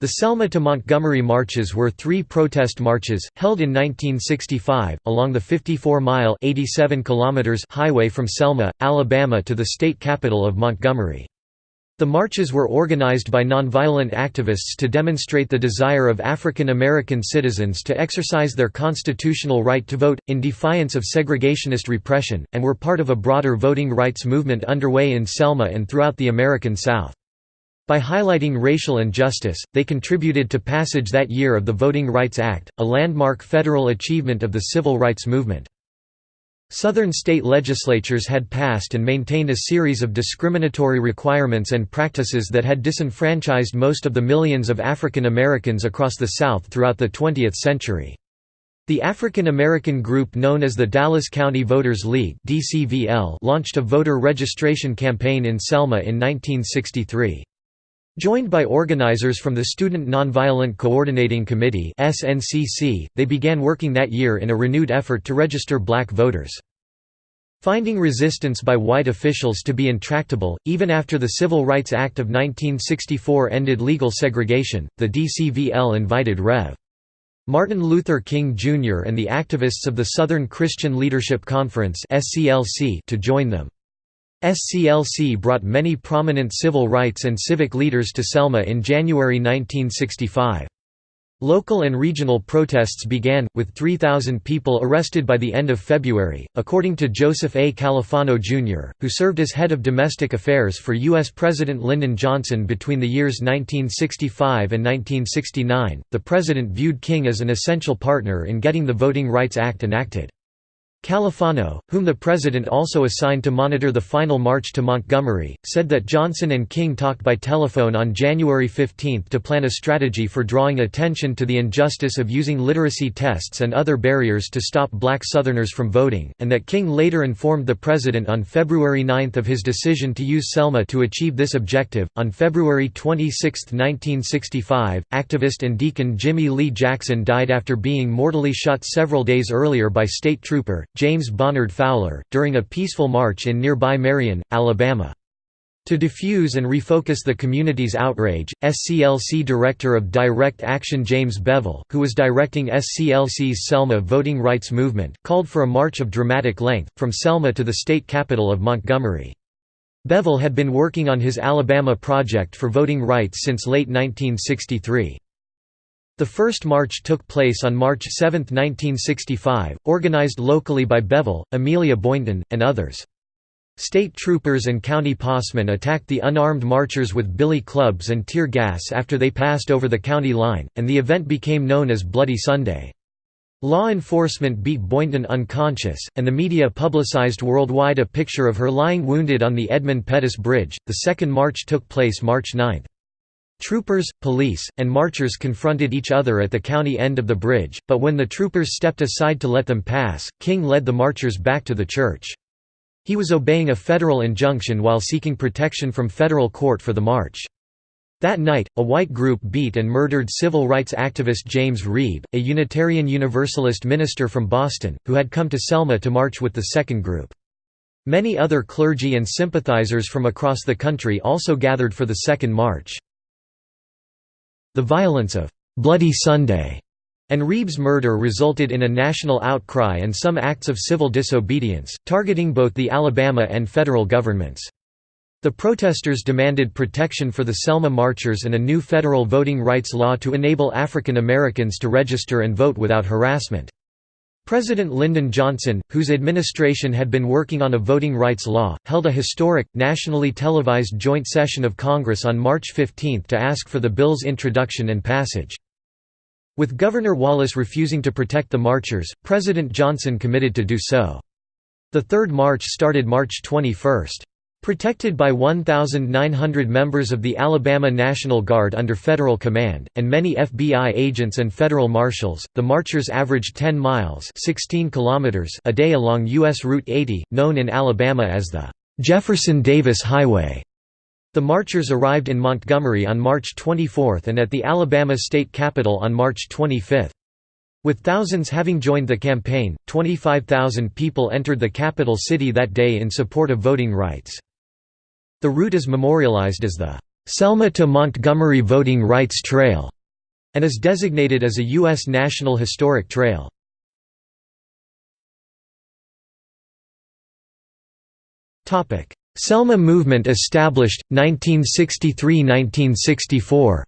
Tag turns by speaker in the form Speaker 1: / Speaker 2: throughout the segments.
Speaker 1: The Selma to Montgomery marches were three protest marches, held in 1965, along the 54-mile highway from Selma, Alabama to the state capital of Montgomery. The marches were organized by nonviolent activists to demonstrate the desire of African American citizens to exercise their constitutional right to vote, in defiance of segregationist repression, and were part of a broader voting rights movement underway in Selma and throughout the American South. By highlighting racial injustice, they contributed to passage that year of the Voting Rights Act, a landmark federal achievement of the civil rights movement. Southern state legislatures had passed and maintained a series of discriminatory requirements and practices that had disenfranchised most of the millions of African Americans across the South throughout the 20th century. The African American group known as the Dallas County Voters League launched a voter registration campaign in Selma in 1963. Joined by organizers from the Student Nonviolent Coordinating Committee they began working that year in a renewed effort to register black voters. Finding resistance by white officials to be intractable, even after the Civil Rights Act of 1964 ended legal segregation, the DCVL invited Rev. Martin Luther King Jr. and the activists of the Southern Christian Leadership Conference to join them. SCLC brought many prominent civil rights and civic leaders to Selma in January 1965. Local and regional protests began, with 3,000 people arrested by the end of February, according to Joseph A. Califano, Jr., who served as head of domestic affairs for U.S. President Lyndon Johnson between the years 1965 and 1969. The president viewed King as an essential partner in getting the Voting Rights Act enacted. Califano, whom the president also assigned to monitor the final march to Montgomery, said that Johnson and King talked by telephone on January 15 to plan a strategy for drawing attention to the injustice of using literacy tests and other barriers to stop black Southerners from voting, and that King later informed the president on February 9 of his decision to use Selma to achieve this objective. On February 26, 1965, activist and deacon Jimmy Lee Jackson died after being mortally shot several days earlier by state trooper, James Bonnard Fowler, during a peaceful march in nearby Marion, Alabama. To defuse and refocus the community's outrage, SCLC Director of Direct Action James Bevel, who was directing SCLC's Selma voting rights movement, called for a march of dramatic length, from Selma to the state capital of Montgomery. Bevel had been working on his Alabama project for voting rights since late 1963. The first march took place on March 7, 1965, organized locally by Bevel, Amelia Boynton, and others. State troopers and county possemen attacked the unarmed marchers with billy clubs and tear gas after they passed over the county line, and the event became known as Bloody Sunday. Law enforcement beat Boynton unconscious, and the media publicized worldwide a picture of her lying wounded on the Edmund Pettus Bridge. The second march took place March 9. Troopers, police, and marchers confronted each other at the county end of the bridge, but when the troopers stepped aside to let them pass, King led the marchers back to the church. He was obeying a federal injunction while seeking protection from federal court for the march. That night, a white group beat and murdered civil rights activist James Reeb, a Unitarian Universalist minister from Boston, who had come to Selma to march with the second group. Many other clergy and sympathizers from across the country also gathered for the second march. The violence of «Bloody Sunday» and Reeb's murder resulted in a national outcry and some acts of civil disobedience, targeting both the Alabama and federal governments. The protesters demanded protection for the Selma marchers and a new federal voting rights law to enable African Americans to register and vote without harassment. President Lyndon Johnson, whose administration had been working on a voting rights law, held a historic, nationally televised joint session of Congress on March 15 to ask for the bill's introduction and passage. With Governor Wallace refusing to protect the marchers, President Johnson committed to do so. The third march started March 21. Protected by 1,900 members of the Alabama National Guard under federal command, and many FBI agents and federal marshals, the marchers averaged 10 miles 16 kilometers a day along U.S. Route 80, known in Alabama as the Jefferson Davis Highway. The marchers arrived in Montgomery on March 24 and at the Alabama state capitol on March 25. With thousands having joined the campaign, 25,000 people entered the capital city that day in support of voting rights. The route is memorialized as the Selma to Montgomery Voting Rights Trail, and is designated as a U.S. National Historic Trail. Selma movement established, 1963–1964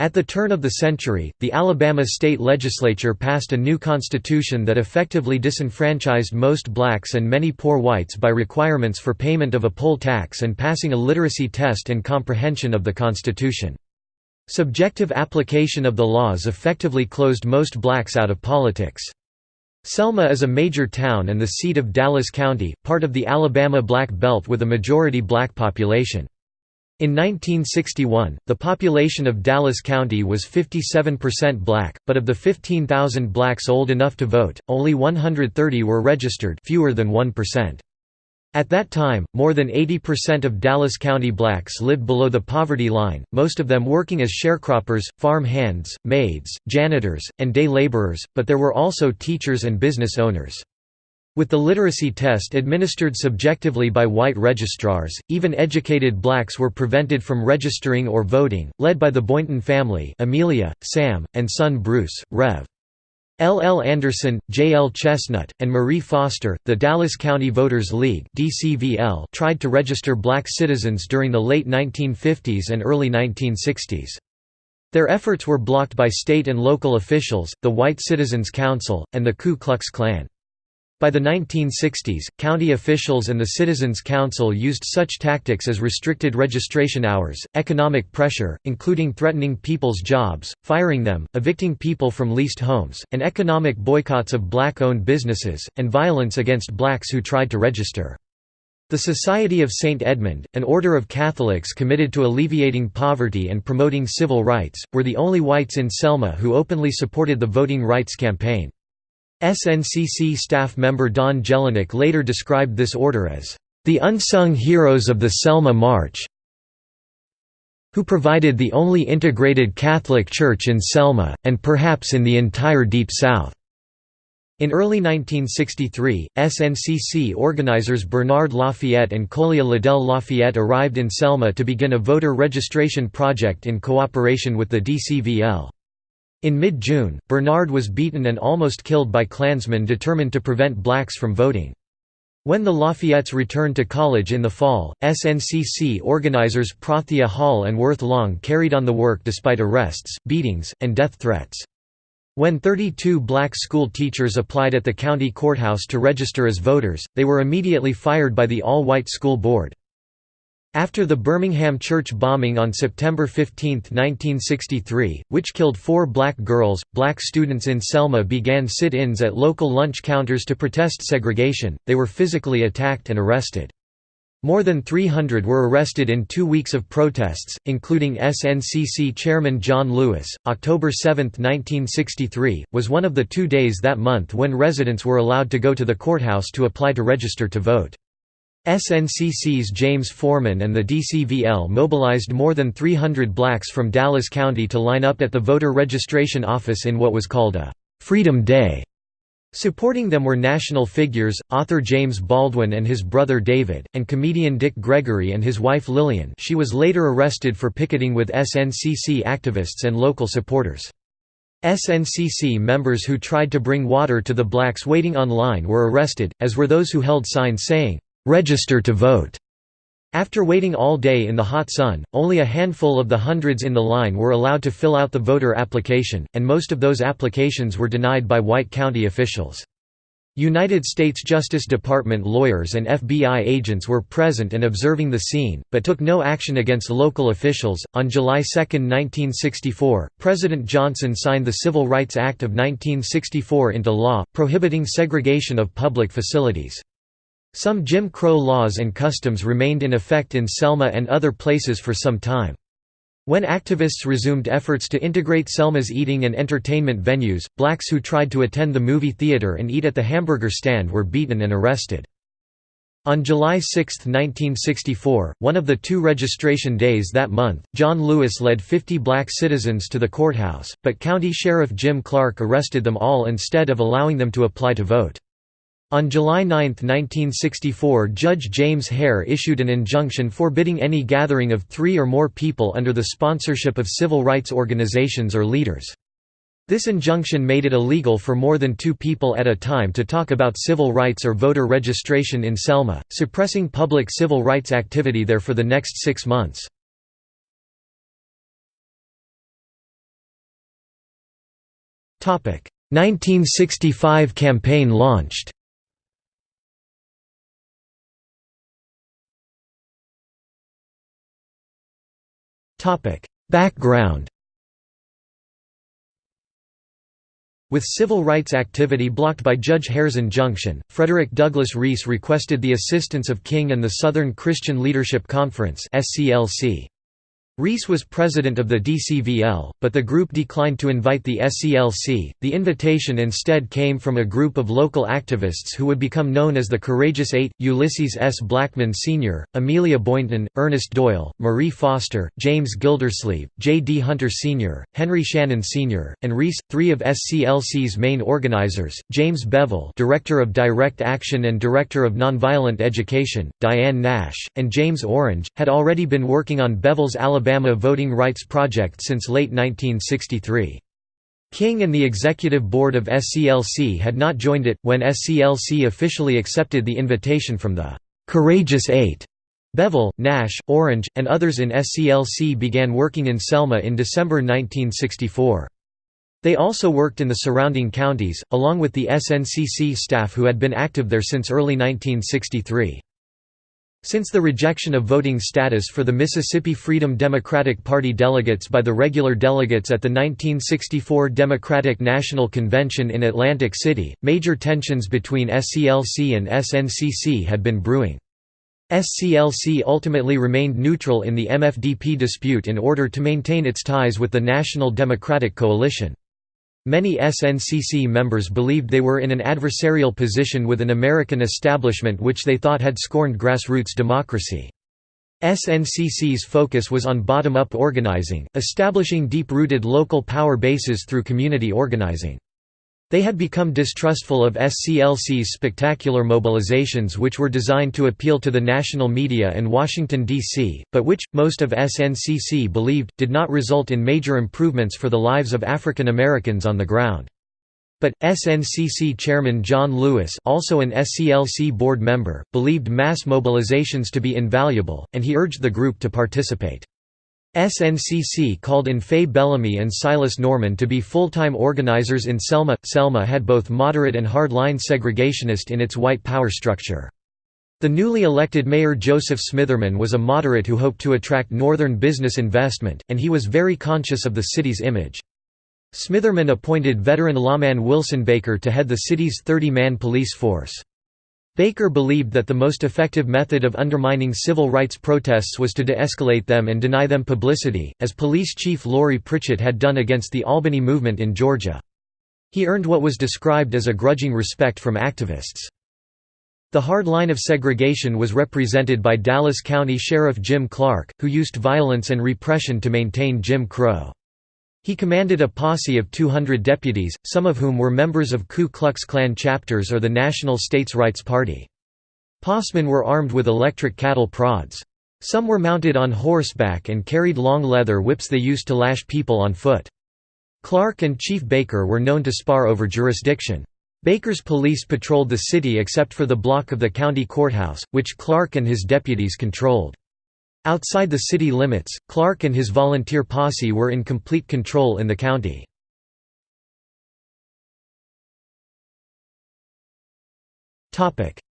Speaker 1: At the turn of the century, the Alabama state legislature passed a new constitution that effectively disenfranchised most blacks and many poor whites by requirements for payment of a poll tax and passing a literacy test and comprehension of the Constitution. Subjective application of the laws effectively closed most blacks out of politics. Selma is a major town and the seat of Dallas County, part of the Alabama Black Belt with a majority black population. In 1961, the population of Dallas County was 57% black, but of the 15,000 blacks old enough to vote, only 130 were registered fewer than 1%. At that time, more than 80% of Dallas County blacks lived below the poverty line, most of them working as sharecroppers, farm hands, maids, janitors, and day laborers, but there were also teachers and business owners. With the literacy test administered subjectively by white registrars, even educated blacks were prevented from registering or voting. Led by the Boynton family, Amelia, Sam, and son Bruce, Rev. L. L. Anderson, J. L. Chestnut, and Marie Foster, the Dallas County Voters League (DCVL) tried to register black citizens during the late 1950s and early 1960s. Their efforts were blocked by state and local officials, the White Citizens Council, and the Ku Klux Klan. By the 1960s, county officials and the Citizens Council used such tactics as restricted registration hours, economic pressure, including threatening people's jobs, firing them, evicting people from leased homes, and economic boycotts of black-owned businesses, and violence against blacks who tried to register. The Society of St. Edmund, an order of Catholics committed to alleviating poverty and promoting civil rights, were the only whites in Selma who openly supported the voting rights campaign. SNCC staff member Don Jelinek later described this order as, "...the unsung heroes of the Selma March who provided the only integrated Catholic church in Selma, and perhaps in the entire Deep South." In early 1963, SNCC organizers Bernard Lafayette and Colia Liddell Lafayette arrived in Selma to begin a voter registration project in cooperation with the DCVL. In mid-June, Bernard was beaten and almost killed by Klansmen determined to prevent blacks from voting. When the Lafayettes returned to college in the fall, SNCC organizers Prathia Hall and Worth Long carried on the work despite arrests, beatings, and death threats. When 32 black school teachers applied at the county courthouse to register as voters, they were immediately fired by the all-white school board. After the Birmingham church bombing on September 15, 1963, which killed four black girls, black students in Selma began sit-ins at local lunch counters to protest segregation, they were physically attacked and arrested. More than 300 were arrested in two weeks of protests, including SNCC chairman John Lewis. October 7, 1963, was one of the two days that month when residents were allowed to go to the courthouse to apply to register to vote. SNCC's James Forman and the DCVL mobilized more than 300 blacks from Dallas County to line up at the voter registration office in what was called a «Freedom Day». Supporting them were national figures, author James Baldwin and his brother David, and comedian Dick Gregory and his wife Lillian she was later arrested for picketing with SNCC activists and local supporters. SNCC members who tried to bring water to the blacks waiting on line were arrested, as were those who held signs saying, register to vote. After waiting all day in the hot sun, only a handful of the hundreds in the line were allowed to fill out the voter application, and most of those applications were denied by white county officials. United States Justice Department lawyers and FBI agents were present and observing the scene, but took no action against local officials. On July 2, 1964, President Johnson signed the Civil Rights Act of 1964 into law, prohibiting segregation of public facilities. Some Jim Crow laws and customs remained in effect in Selma and other places for some time. When activists resumed efforts to integrate Selma's eating and entertainment venues, blacks who tried to attend the movie theater and eat at the hamburger stand were beaten and arrested. On July 6, 1964, one of the two registration days that month, John Lewis led 50 black citizens to the courthouse, but County Sheriff Jim Clark arrested them all instead of allowing them to apply to vote. On July 9, 1964 Judge James Hare issued an injunction forbidding any gathering of three or more people under the sponsorship of civil rights organizations or leaders. This injunction made it illegal for more than two people at a time to talk about civil rights or voter registration in Selma, suppressing public civil rights activity there for the next six months. Topic 1965 campaign launched. Topic Background With civil rights activity blocked by Judge Hare's injunction, Frederick Douglass Reese requested the assistance of King and the Southern Christian Leadership Conference (SCLC). Reese was president of the DCVL, but the group declined to invite the SCLC. The invitation instead came from a group of local activists who would become known as the Courageous Eight Ulysses S. Blackmon Sr., Amelia Boynton, Ernest Doyle, Marie Foster, James Gildersleeve, J. D. Hunter Sr., Henry Shannon Sr., and Reese. Three of SCLC's main organizers James Bevel, Director of Direct Action and Director of Nonviolent Education, Diane Nash, and James Orange had already been working on Bevel's Alabama Alabama Voting Rights Project since late 1963. King and the executive board of SCLC had not joined it, when SCLC officially accepted the invitation from the «Courageous Eight. Bevel, Nash, Orange, and others in SCLC began working in Selma in December 1964. They also worked in the surrounding counties, along with the SNCC staff who had been active there since early 1963. Since the rejection of voting status for the Mississippi Freedom Democratic Party delegates by the regular delegates at the 1964 Democratic National Convention in Atlantic City, major tensions between SCLC and SNCC had been brewing. SCLC ultimately remained neutral in the MFDP dispute in order to maintain its ties with the National Democratic Coalition. Many SNCC members believed they were in an adversarial position with an American establishment which they thought had scorned grassroots democracy. SNCC's focus was on bottom-up organizing, establishing deep-rooted local power bases through community organizing. They had become distrustful of SCLC's spectacular mobilizations which were designed to appeal to the national media and Washington, D.C., but which, most of SNCC believed, did not result in major improvements for the lives of African Americans on the ground. But, SNCC chairman John Lewis also an SCLC board member, believed mass mobilizations to be invaluable, and he urged the group to participate. SNCC called in Fay Bellamy and Silas Norman to be full-time organizers in Selma. Selma had both moderate and hard-line segregationist in its white power structure. The newly elected mayor Joseph Smitherman was a moderate who hoped to attract northern business investment, and he was very conscious of the city's image. Smitherman appointed veteran lawman Wilson Baker to head the city's 30-man police force. Baker believed that the most effective method of undermining civil rights protests was to de-escalate them and deny them publicity, as police chief Laurie Pritchett had done against the Albany movement in Georgia. He earned what was described as a grudging respect from activists. The hard line of segregation was represented by Dallas County Sheriff Jim Clark, who used violence and repression to maintain Jim Crow. He commanded a posse of 200 deputies, some of whom were members of Ku Klux Klan chapters or the National States Rights Party. Possemen were armed with electric cattle prods. Some were mounted on horseback and carried long leather whips they used to lash people on foot. Clark and Chief Baker were known to spar over jurisdiction. Baker's police patrolled the city except for the block of the county courthouse, which Clark and his deputies controlled. Outside the city limits, Clark and his volunteer posse were in complete control in the county.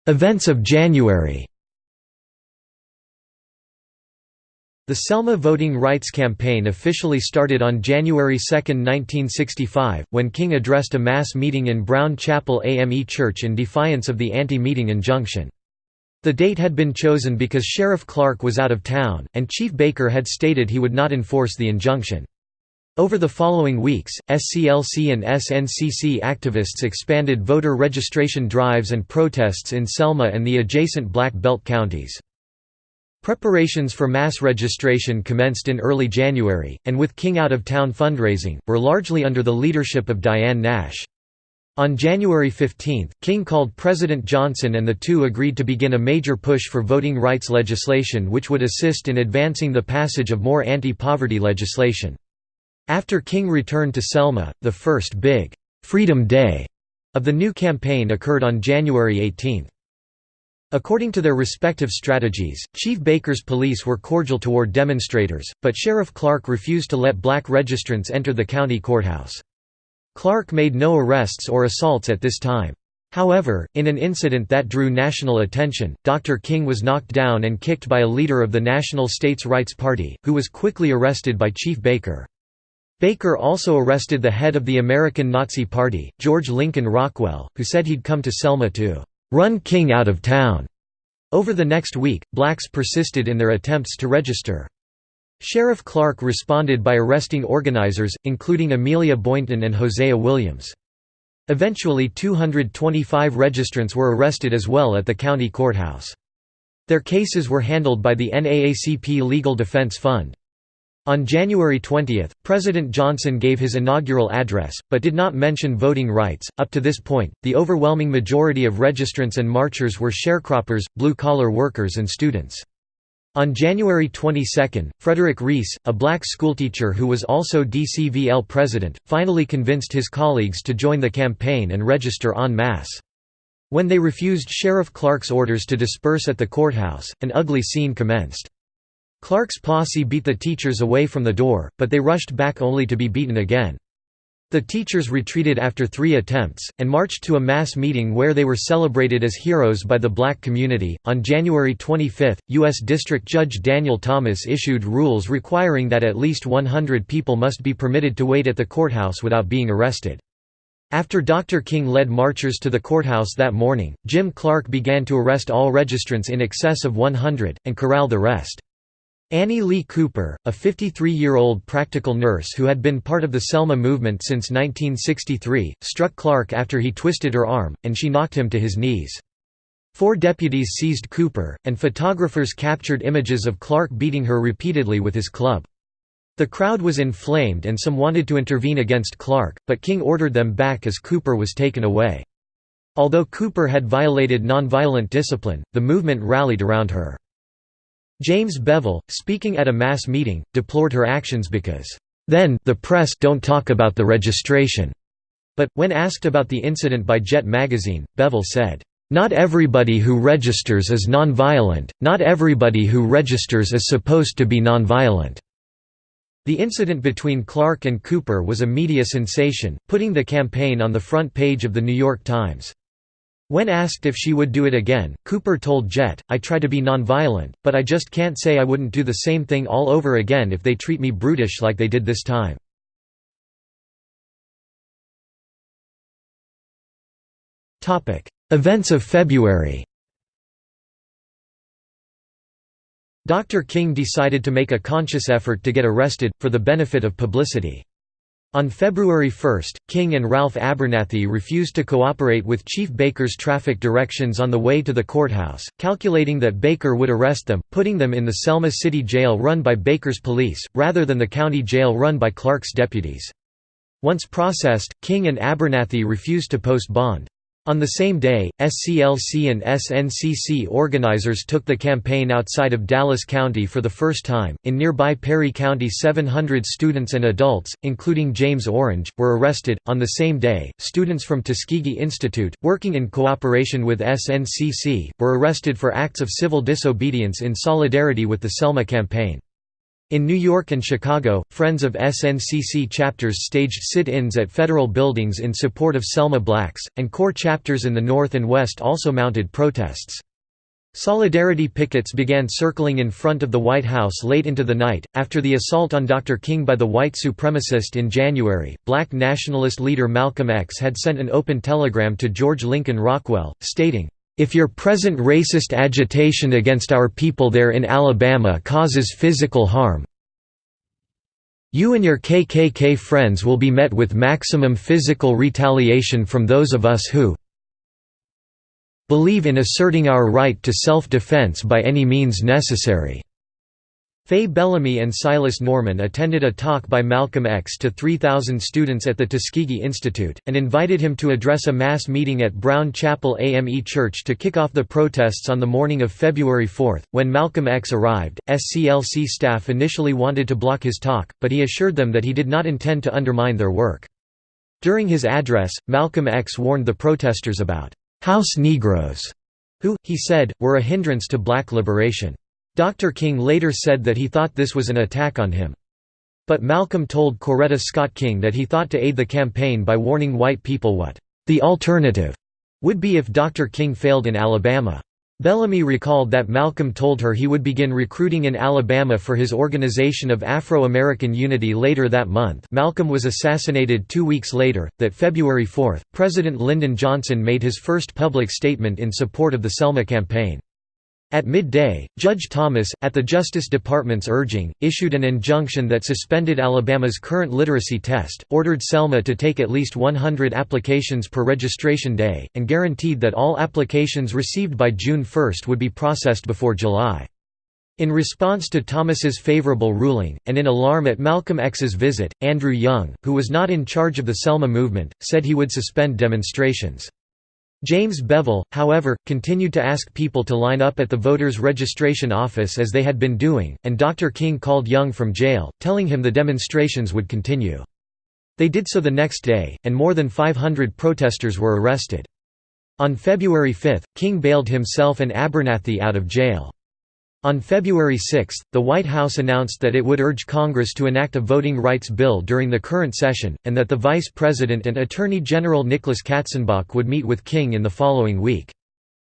Speaker 1: Events of January The Selma Voting Rights Campaign officially started on January 2, 1965, when King addressed a mass meeting in Brown Chapel AME Church in defiance of the anti-meeting injunction. The date had been chosen because Sheriff Clark was out of town, and Chief Baker had stated he would not enforce the injunction. Over the following weeks, SCLC and SNCC activists expanded voter registration drives and protests in Selma and the adjacent Black Belt counties. Preparations for mass registration commenced in early January, and with King out of town fundraising, were largely under the leadership of Diane Nash. On January 15, King called President Johnson and the two agreed to begin a major push for voting rights legislation which would assist in advancing the passage of more anti-poverty legislation. After King returned to Selma, the first big «Freedom Day» of the new campaign occurred on January 18. According to their respective strategies, Chief Baker's police were cordial toward demonstrators, but Sheriff Clark refused to let black registrants enter the county courthouse. Clark made no arrests or assaults at this time. However, in an incident that drew national attention, Dr. King was knocked down and kicked by a leader of the National States Rights Party, who was quickly arrested by Chief Baker. Baker also arrested the head of the American Nazi Party, George Lincoln Rockwell, who said he'd come to Selma to "'run King out of town'". Over the next week, blacks persisted in their attempts to register. Sheriff Clark responded by arresting organizers, including Amelia Boynton and Hosea Williams. Eventually 225 registrants were arrested as well at the county courthouse. Their cases were handled by the NAACP Legal Defense Fund. On January 20, President Johnson gave his inaugural address, but did not mention voting rights. Up to this point, the overwhelming majority of registrants and marchers were sharecroppers, blue collar workers, and students. On January 22, Frederick Reese, a black schoolteacher who was also DCVL president, finally convinced his colleagues to join the campaign and register en masse. When they refused Sheriff Clark's orders to disperse at the courthouse, an ugly scene commenced. Clark's posse beat the teachers away from the door, but they rushed back only to be beaten again. The teachers retreated after three attempts, and marched to a mass meeting where they were celebrated as heroes by the black community. On January 25, U.S. District Judge Daniel Thomas issued rules requiring that at least 100 people must be permitted to wait at the courthouse without being arrested. After Dr. King led marchers to the courthouse that morning, Jim Clark began to arrest all registrants in excess of 100, and corral the rest. Annie Lee Cooper, a 53-year-old practical nurse who had been part of the Selma movement since 1963, struck Clark after he twisted her arm, and she knocked him to his knees. Four deputies seized Cooper, and photographers captured images of Clark beating her repeatedly with his club. The crowd was inflamed and some wanted to intervene against Clark, but King ordered them back as Cooper was taken away. Although Cooper had violated nonviolent discipline, the movement rallied around her. James Bevel, speaking at a mass meeting, deplored her actions because, "...then the press don't talk about the registration." But, when asked about the incident by Jet magazine, Bevel said, "...not everybody who registers is nonviolent, not everybody who registers is supposed to be nonviolent." The incident between Clark and Cooper was a media sensation, putting the campaign on the front page of The New York Times. When asked if she would do it again, Cooper told Jet, I try to be nonviolent, but I just can't say I wouldn't do the same thing all over again if they treat me brutish like they did this time. Events of February Dr. King decided to make a conscious effort to get arrested, for the benefit of publicity. On February 1, King and Ralph Abernathy refused to cooperate with Chief Baker's traffic directions on the way to the courthouse, calculating that Baker would arrest them, putting them in the Selma City Jail run by Baker's police, rather than the county jail run by Clark's deputies. Once processed, King and Abernathy refused to post bond. On the same day, SCLC and SNCC organizers took the campaign outside of Dallas County for the first time. In nearby Perry County, 700 students and adults, including James Orange, were arrested. On the same day, students from Tuskegee Institute, working in cooperation with SNCC, were arrested for acts of civil disobedience in solidarity with the Selma campaign. In New York and Chicago, Friends of SNCC chapters staged sit-ins at federal buildings in support of Selma blacks, and CORE chapters in the North and West also mounted protests. Solidarity pickets began circling in front of the White House late into the night. After the assault on Dr. King by the white supremacist in January, black nationalist leader Malcolm X had sent an open telegram to George Lincoln Rockwell, stating, if your present racist agitation against our people there in Alabama causes physical harm, you and your KKK friends will be met with maximum physical retaliation from those of us who believe in asserting our right to self-defense by any means necessary." Fay Bellamy and Silas Norman attended a talk by Malcolm X to 3,000 students at the Tuskegee Institute, and invited him to address a mass meeting at Brown Chapel AME Church to kick off the protests on the morning of February 4. When Malcolm X arrived, SCLC staff initially wanted to block his talk, but he assured them that he did not intend to undermine their work. During his address, Malcolm X warned the protesters about «house Negroes», who, he said, were a hindrance to black liberation. Dr. King later said that he thought this was an attack on him. But Malcolm told Coretta Scott King that he thought to aid the campaign by warning white people what the alternative would be if Dr. King failed in Alabama. Bellamy recalled that Malcolm told her he would begin recruiting in Alabama for his Organization of Afro-American Unity later that month Malcolm was assassinated two weeks later, that February 4, President Lyndon Johnson made his first public statement in support of the Selma campaign. At midday, Judge Thomas, at the Justice Department's urging, issued an injunction that suspended Alabama's current literacy test, ordered Selma to take at least 100 applications per registration day, and guaranteed that all applications received by June 1 would be processed before July. In response to Thomas's favorable ruling, and in alarm at Malcolm X's visit, Andrew Young, who was not in charge of the Selma movement, said he would suspend demonstrations. James Bevel, however, continued to ask people to line up at the voters' registration office as they had been doing, and Dr. King called Young from jail, telling him the demonstrations would continue. They did so the next day, and more than 500 protesters were arrested. On February 5, King bailed himself and Abernathy out of jail. On February 6, the White House announced that it would urge Congress to enact a voting rights bill during the current session, and that the Vice President and Attorney General Nicholas Katzenbach would meet with King in the following week.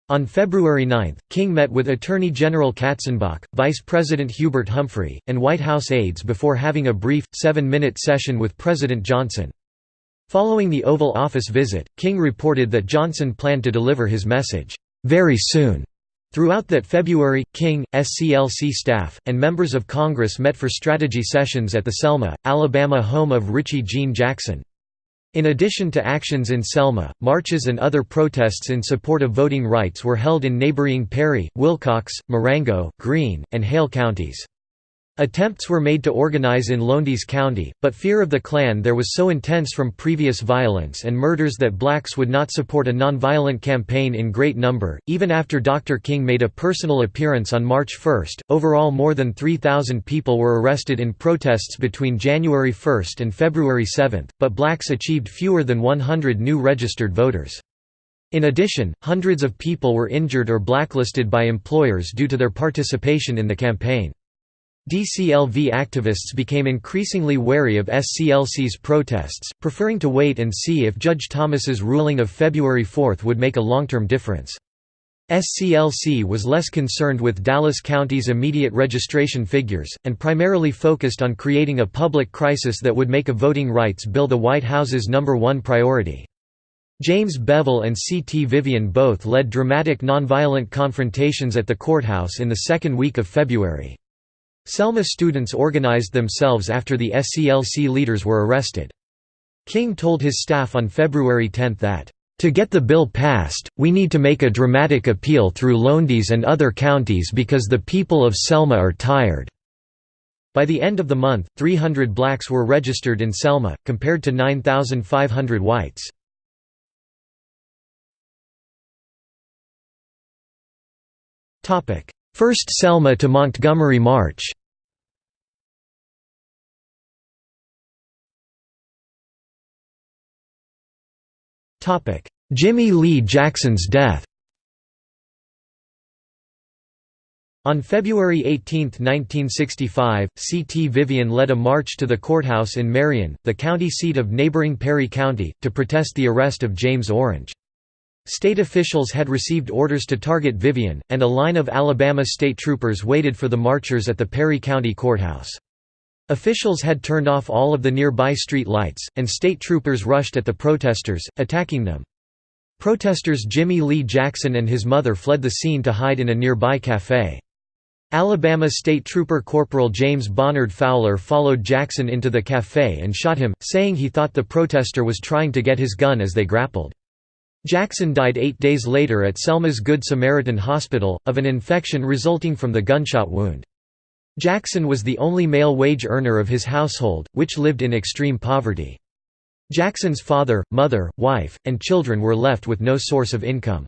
Speaker 1: On February 9, King met with Attorney General Katzenbach, Vice President Hubert Humphrey, and White House aides before having a brief, seven-minute session with President Johnson. Following the Oval Office visit, King reported that Johnson planned to deliver his message, "...very soon." Throughout that February, King, SCLC staff, and members of Congress met for strategy sessions at the Selma, Alabama home of Richie Jean Jackson. In addition to actions in Selma, marches and other protests in support of voting rights were held in neighboring Perry, Wilcox, Marengo, Greene, and Hale counties. Attempts were made to organize in Lowndes County, but fear of the Klan there was so intense from previous violence and murders that blacks would not support a nonviolent campaign in great number. Even after Dr. King made a personal appearance on March 1, overall more than 3,000 people were arrested in protests between January 1 and February 7, but blacks achieved fewer than 100 new registered voters. In addition, hundreds of people were injured or blacklisted by employers due to their participation in the campaign. DCLV activists became increasingly wary of SCLC's protests, preferring to wait and see if Judge Thomas's ruling of February 4 would make a long-term difference. SCLC was less concerned with Dallas County's immediate registration figures, and primarily focused on creating a public crisis that would make a voting rights bill the White House's number one priority. James Bevel and C. T. Vivian both led dramatic nonviolent confrontations at the courthouse in the second week of February. Selma students organized themselves after the SCLC leaders were arrested. King told his staff on February 10 that, "...to get the bill passed, we need to make a dramatic appeal through Lowndes and other counties because the people of Selma are tired." By the end of the month, 300 blacks were registered in Selma, compared to 9,500 whites. First Selma to Montgomery March Jimmy Lee Jackson's death On February 18, 1965, C.T. Vivian led a march to the courthouse in Marion, the county seat of neighboring Perry County, to protest the arrest of James Orange. State officials had received orders to target Vivian, and a line of Alabama state troopers waited for the marchers at the Perry County Courthouse. Officials had turned off all of the nearby street lights, and state troopers rushed at the protesters, attacking them. Protesters Jimmy Lee Jackson and his mother fled the scene to hide in a nearby café. Alabama State Trooper Corporal James Bonnard Fowler followed Jackson into the café and shot him, saying he thought the protester was trying to get his gun as they grappled. Jackson died eight days later at Selma's Good Samaritan Hospital, of an infection resulting from the gunshot wound. Jackson was the only male wage earner of his household, which lived in extreme poverty. Jackson's father, mother, wife, and children were left with no source of income.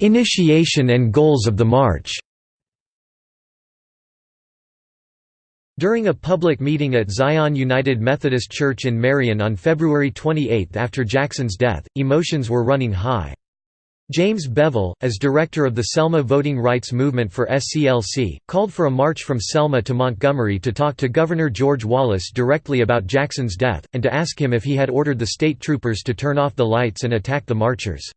Speaker 1: Initiation and goals of the march During a public meeting at Zion United Methodist Church in Marion on February 28 after Jackson's death, emotions were running high. James Bevel, as director of the Selma Voting Rights Movement for SCLC, called for a march from Selma to Montgomery to talk to Governor George Wallace directly about Jackson's death, and to ask him if he had ordered the state troopers to turn off the lights and attack the marchers.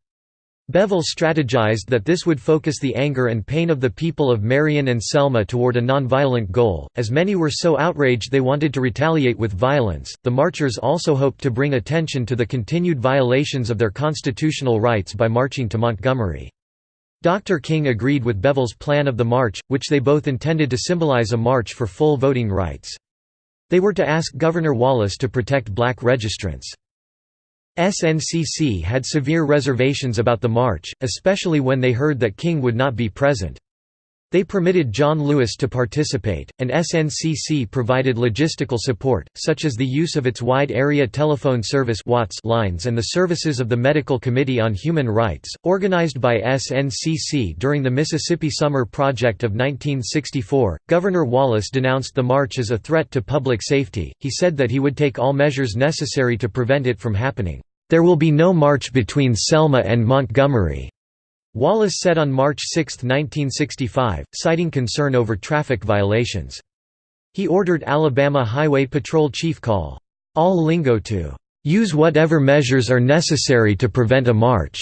Speaker 1: Bevel strategized that this would focus the anger and pain of the people of Marion and Selma toward a nonviolent goal, as many were so outraged they wanted to retaliate with violence. The marchers also hoped to bring attention to the continued violations of their constitutional rights by marching to Montgomery. Dr. King agreed with Bevel's plan of the march, which they both intended to symbolize a march for full voting rights. They were to ask Governor Wallace to protect black registrants. SNCC had severe reservations about the march, especially when they heard that King would not be present. They permitted John Lewis to participate, and SNCC provided logistical support, such as the use of its wide area telephone service lines and the services of the Medical Committee on Human Rights, organized by SNCC during the Mississippi Summer Project of 1964. Governor Wallace denounced the march as a threat to public safety. He said that he would take all measures necessary to prevent it from happening. There will be no march between Selma and Montgomery. Wallace said on March 6, 1965, citing concern over traffic violations. He ordered Alabama Highway Patrol Chief Call, "...Al Lingo to use whatever measures are necessary to prevent a march."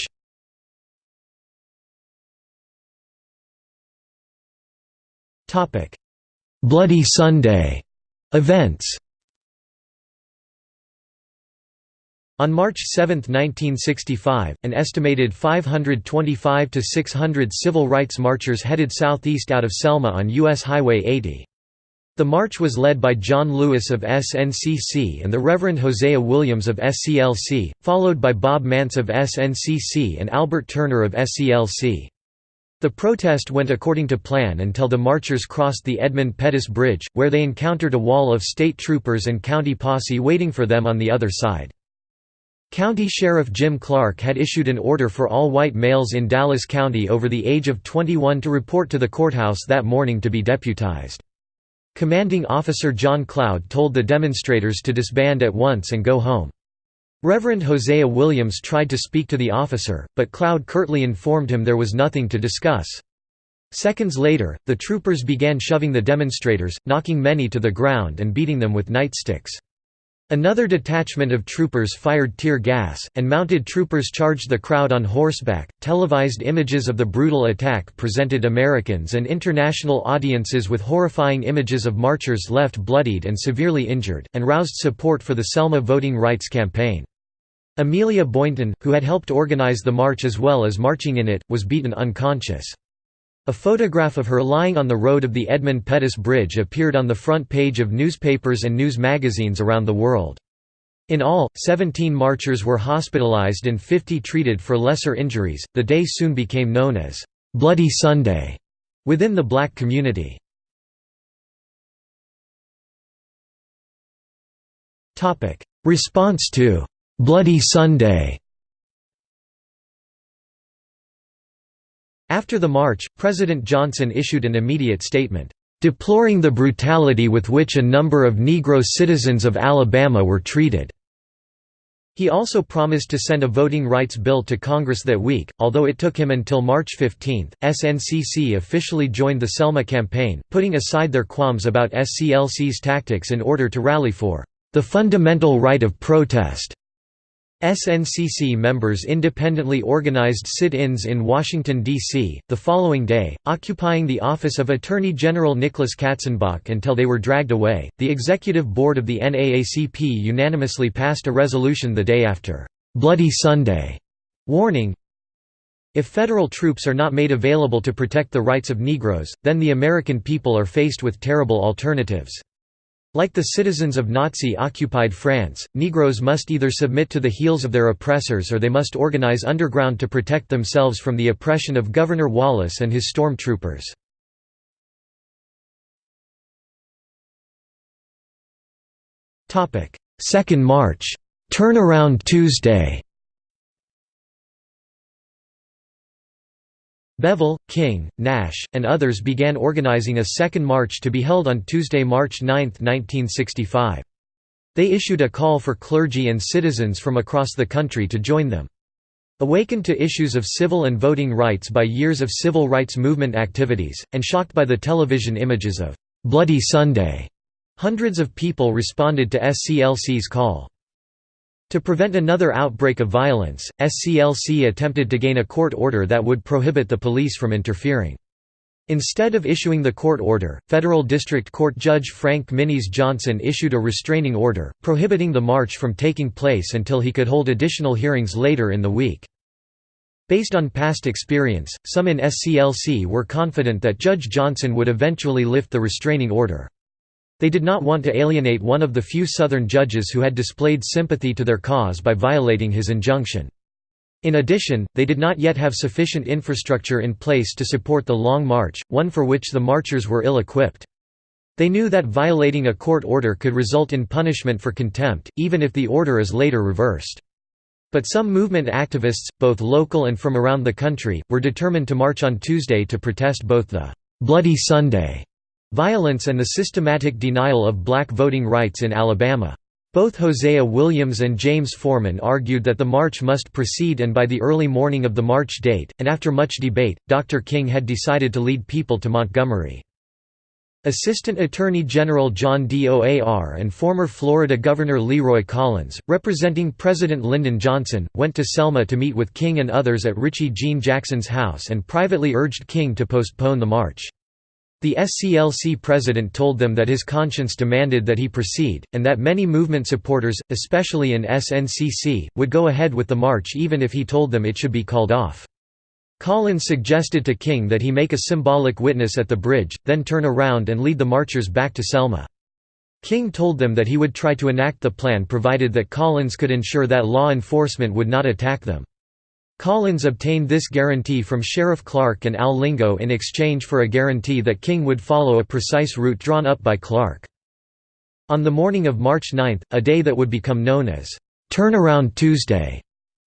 Speaker 1: Bloody Sunday events On March 7, 1965, an estimated 525 to 600 civil rights marchers headed southeast out of Selma on U.S. Highway 80. The march was led by John Lewis of SNCC and the Reverend Hosea Williams of SCLC, followed by Bob Mants of SNCC and Albert Turner of SCLC. The protest went according to plan until the marchers crossed the Edmund Pettus Bridge, where they encountered a wall of state troopers and county posse waiting for them on the other side. County Sheriff Jim Clark had issued an order for all white males in Dallas County over the age of 21 to report to the courthouse that morning to be deputized. Commanding Officer John Cloud told the demonstrators to disband at once and go home. Reverend Hosea Williams tried to speak to the officer, but Cloud curtly informed him there was nothing to discuss. Seconds later, the troopers began shoving the demonstrators, knocking many to the ground and beating them with nightsticks. Another detachment of troopers fired tear gas, and mounted troopers charged the crowd on horseback. Televised images of the brutal attack presented Americans and international audiences with horrifying images of marchers left bloodied and severely injured, and roused support for the Selma voting rights campaign. Amelia Boynton, who had helped organize the march as well as marching in it, was beaten unconscious. A photograph of her lying on the road of the Edmund Pettus Bridge appeared on the front page of newspapers and news magazines around the world. In all, 17 marchers were hospitalized and 50 treated for lesser injuries. The day soon became known as Bloody Sunday within the black community. Response to Bloody Sunday After the march, President Johnson issued an immediate statement, "...deploring the brutality with which a number of Negro citizens of Alabama were treated." He also promised to send a voting rights bill to Congress that week, although it took him until March 15. SNCC officially joined the Selma campaign, putting aside their qualms about SCLC's tactics in order to rally for the fundamental right of protest. SNCC members independently organized sit-ins in Washington, D.C., the following day, occupying the office of Attorney General Nicholas Katzenbach until they were dragged away. The executive board of the NAACP unanimously passed a resolution the day after, "'Bloody Sunday' warning, if federal troops are not made available to protect the rights of Negroes, then the American people are faced with terrible alternatives. Like the citizens of Nazi-occupied France, Negroes must either submit to the heels of their oppressors or they must organize underground to protect themselves from the oppression of Governor Wallace and his storm troopers. Second March. Turnaround Tuesday Bevel, King, Nash, and others began organizing a second march to be held on Tuesday, March 9, 1965. They issued a call for clergy and citizens from across the country to join them. Awakened to issues of civil and voting rights by years of civil rights movement activities, and shocked by the television images of "'Bloody Sunday'", hundreds of people responded to SCLC's call. To prevent another outbreak of violence, SCLC attempted to gain a court order that would prohibit the police from interfering. Instead of issuing the court order, Federal District Court Judge Frank Minis Johnson issued a restraining order, prohibiting the march from taking place until he could hold additional hearings later in the week. Based on past experience, some in SCLC were confident that Judge Johnson would eventually lift the restraining order. They did not want to alienate one of the few Southern judges who had displayed sympathy to their cause by violating his injunction. In addition, they did not yet have sufficient infrastructure in place to support the Long March, one for which the marchers were ill-equipped. They knew that violating a court order could result in punishment for contempt, even if the order is later reversed. But some movement activists, both local and from around the country, were determined to march on Tuesday to protest both the «Bloody Sunday» Violence and the systematic denial of black voting rights in Alabama. Both Hosea Williams and James Forman argued that the march must proceed and by the early morning of the march date, and after much debate, Dr. King had decided to lead people to Montgomery. Assistant Attorney General John Doar and former Florida Governor Leroy Collins, representing President Lyndon Johnson, went to Selma to meet with King and others at Richie Jean Jackson's house and privately urged King to postpone the march. The SCLC president told them that his conscience demanded that he proceed, and that many movement supporters, especially in SNCC, would go ahead with the march even if he told them it should be called off. Collins suggested to King that he make a symbolic witness at the bridge, then turn around and lead the marchers back to Selma. King told them that he would try to enact the plan provided that Collins could ensure that law enforcement would not attack them. Collins obtained this guarantee from Sheriff Clark and Al Lingo in exchange for a guarantee that King would follow a precise route drawn up by Clark. On the morning of March 9, a day that would become known as Turnaround Tuesday,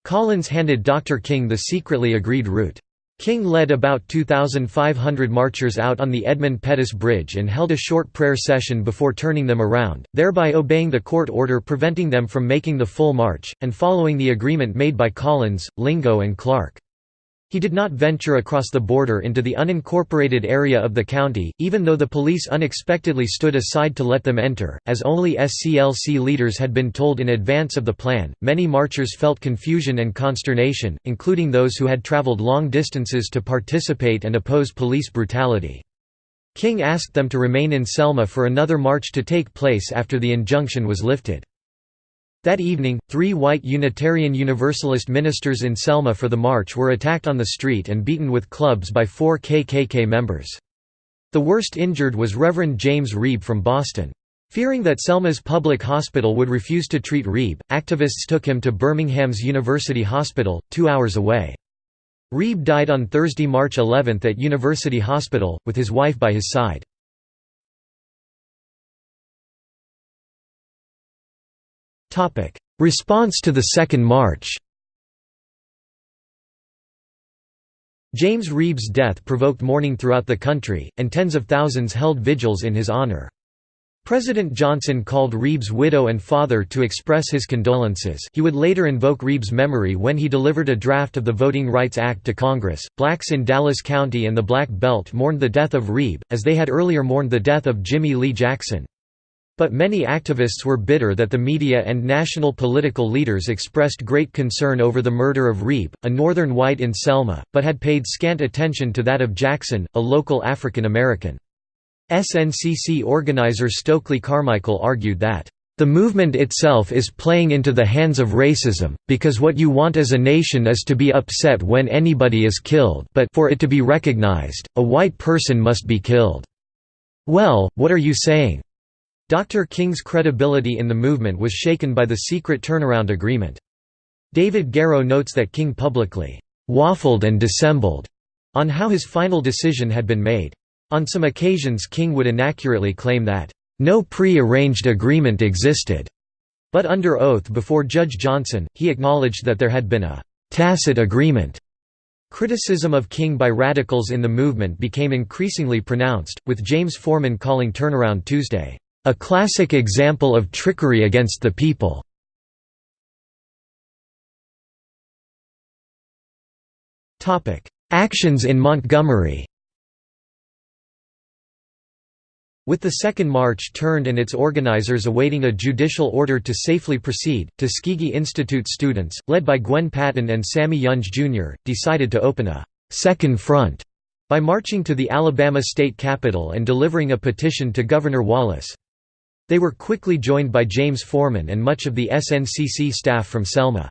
Speaker 1: Collins handed Dr. King the secretly agreed route. King led about 2,500 marchers out on the Edmund Pettus Bridge and held a short prayer session before turning them around, thereby obeying the court order preventing them from making the full march, and following the agreement made by Collins, Lingo and Clark. He did not venture across the border into the unincorporated area of the county, even though the police unexpectedly stood aside to let them enter, as only SCLC leaders had been told in advance of the plan. Many marchers felt confusion and consternation, including those who had traveled long distances to participate and oppose police brutality. King asked them to remain in Selma for another march to take place after the injunction was lifted. That evening, three white Unitarian Universalist ministers in Selma for the march were attacked on the street and beaten with clubs by four KKK members. The worst injured was Reverend James Reeb from Boston. Fearing that Selma's public hospital would refuse to treat Reeb, activists took him to Birmingham's University Hospital, two hours away. Reeb died on Thursday, March 11 at University Hospital, with his wife by his side. Response to the Second March James Reeb's death provoked mourning throughout the country, and tens of thousands held vigils in his honor. President Johnson called Reeb's widow and father to express his condolences. He would later invoke Reeb's memory when he delivered a draft of the Voting Rights Act to Congress. Blacks in Dallas County and the Black Belt mourned the death of Reeb, as they had earlier mourned the death of Jimmie Lee Jackson. But many activists were bitter that the media and national political leaders expressed great concern over the murder of Reeb, a northern white in Selma, but had paid scant attention to that of Jackson, a local African American. SNCC organizer Stokely Carmichael argued that, "...the movement itself is playing into the hands of racism, because what you want as a nation is to be upset when anybody is killed but for it to be recognized, a white person must be killed. Well, what are you saying? Dr. King's credibility in the movement was shaken by the secret turnaround agreement. David Garrow notes that King publicly «waffled and dissembled» on how his final decision had been made. On some occasions King would inaccurately claim that «no pre-arranged agreement existed», but under oath before Judge Johnson, he acknowledged that there had been a «tacit agreement». Criticism of King by radicals in the movement became increasingly pronounced, with James Forman calling Turnaround Tuesday, "...a classic example of trickery against the people." Actions in Montgomery With the Second March turned and its organizers awaiting a judicial order to safely proceed, Tuskegee Institute students, led by Gwen Patton and Sammy Younge Jr., decided to open a second front» by marching to the Alabama state capitol and delivering a petition to Governor Wallace. They were quickly joined by James Forman and much of the SNCC staff from Selma.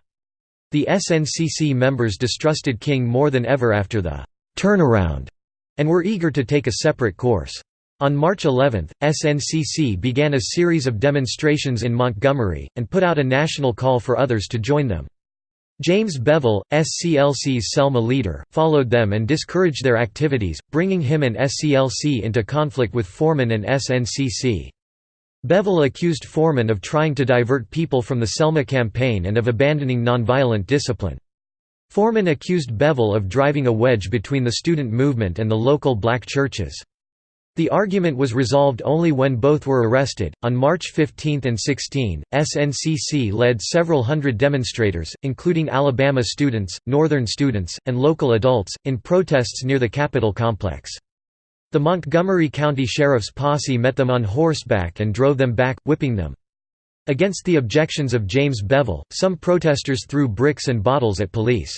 Speaker 1: The SNCC members distrusted King more than ever after the «turnaround» and were eager to take a separate course. On March 11, SNCC began a series of demonstrations in Montgomery, and put out a national call for others to join them. James Bevel, SCLC's Selma leader, followed them and discouraged their activities, bringing him and SCLC into conflict with Forman and SNCC. Bevel accused Forman of trying to divert people from the Selma campaign and of abandoning nonviolent discipline. Forman accused Bevel of driving a wedge between the student movement and the local black churches. The argument was resolved only when both were arrested. On March 15 and 16, SNCC led several hundred demonstrators, including Alabama students, Northern students, and local adults, in protests near the Capitol complex. The Montgomery County Sheriff's posse met them on horseback and drove them back, whipping them. Against the objections of James Bevel, some protesters threw bricks and bottles at police.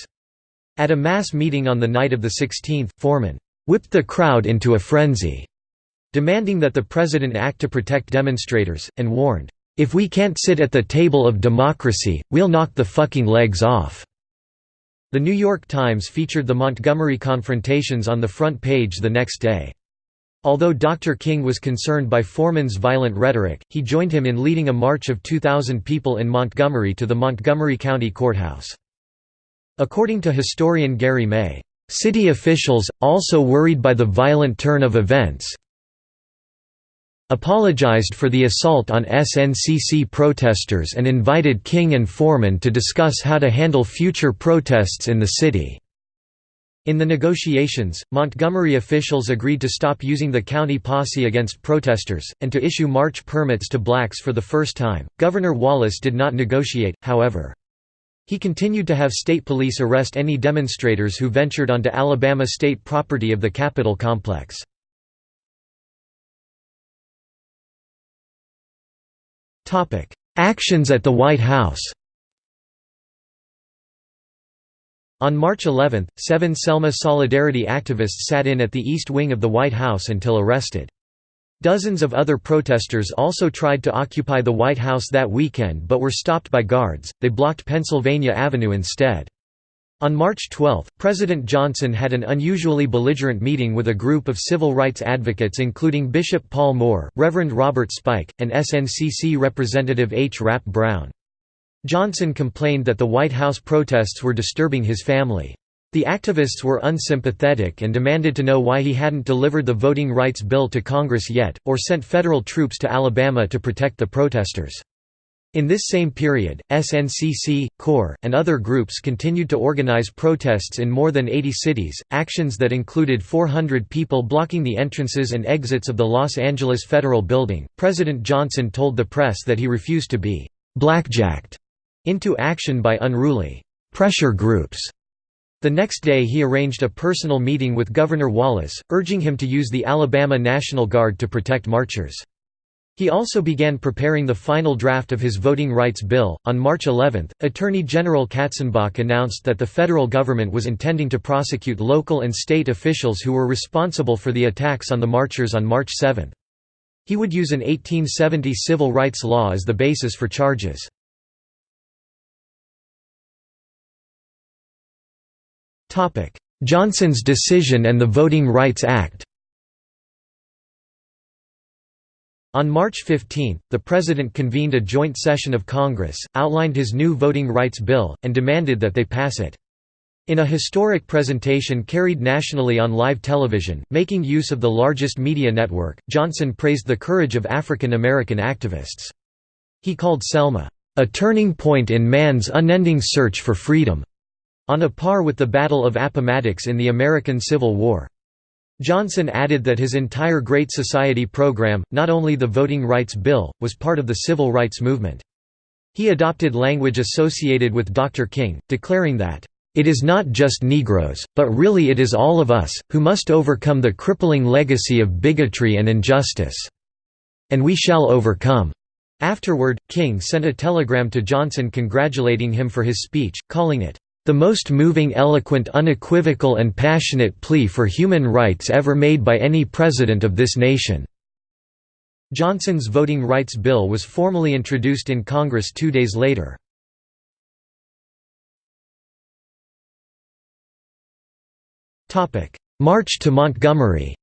Speaker 1: At a mass meeting on the night of the 16th, Forman whipped the crowd into a frenzy, demanding that the president act to protect demonstrators, and warned, "'If we can't sit at the table of democracy, we'll knock the fucking legs off.'" The New York Times featured the Montgomery confrontations on the front page the next day. Although Dr. King was concerned by Forman's violent rhetoric, he joined him in leading a march of 2,000 people in Montgomery to the Montgomery County Courthouse. According to historian Gary May, "...city officials, also worried by the violent turn of events, apologized for the assault on SNCC protesters and invited King and Forman to discuss how to handle future protests in the city." In the negotiations, Montgomery officials agreed to stop using the county posse against protesters, and to issue march permits to blacks for the first time. Governor Wallace did not negotiate, however. He continued to have state police arrest any demonstrators who ventured onto Alabama state property of the Capitol complex. Actions at the White House On March 11, seven Selma Solidarity activists sat in at the East Wing of the White House until arrested. Dozens of other protesters also tried to occupy the White House that weekend but were stopped by guards, they blocked Pennsylvania Avenue instead. On March 12, President Johnson had an unusually belligerent meeting with a group of civil rights advocates including Bishop Paul Moore, Reverend Robert Spike, and SNCC Representative H. Rap Brown. Johnson complained that the White House protests were disturbing his family. The activists were unsympathetic and demanded to know why he hadn't delivered the voting rights bill to Congress yet, or sent federal troops to Alabama to protect the protesters. In this same period, SNCC, CORE, and other groups continued to organize protests in more than 80 cities, actions that included 400 people blocking the entrances and exits of the Los Angeles Federal Building. President Johnson told the press that he refused to be blackjacked into action by unruly pressure groups. The next day he arranged a personal meeting with Governor Wallace, urging him to use the Alabama National Guard to protect marchers. He also began preparing the final draft of his voting rights bill. On March 11, Attorney General Katzenbach announced that the federal government was intending to prosecute local and state officials who were responsible for the attacks on the marchers on March 7. He would use an 1870 civil rights law as the basis for charges. Johnson's decision and the Voting Rights Act On March 15, the President convened a joint session of Congress, outlined his new voting rights bill, and demanded that they pass it. In a historic presentation carried nationally on live television, making use of the largest media network, Johnson praised the courage of African American activists. He called Selma, "...a turning point in man's unending search for freedom", on a par with the Battle of Appomattox in the American Civil War. Johnson added that his entire Great Society program, not only the Voting Rights Bill, was part of the civil rights movement. He adopted language associated with Dr. King, declaring that, it is not just Negroes, but really it is all of us, who must overcome the crippling legacy of bigotry and injustice. And we shall overcome." Afterward, King sent a telegram to Johnson congratulating him for his speech, calling it, "...the most moving eloquent unequivocal and passionate plea for human rights ever made by any president of this nation." Johnson's Voting Rights Bill was formally introduced in Congress two days later. March to Montgomery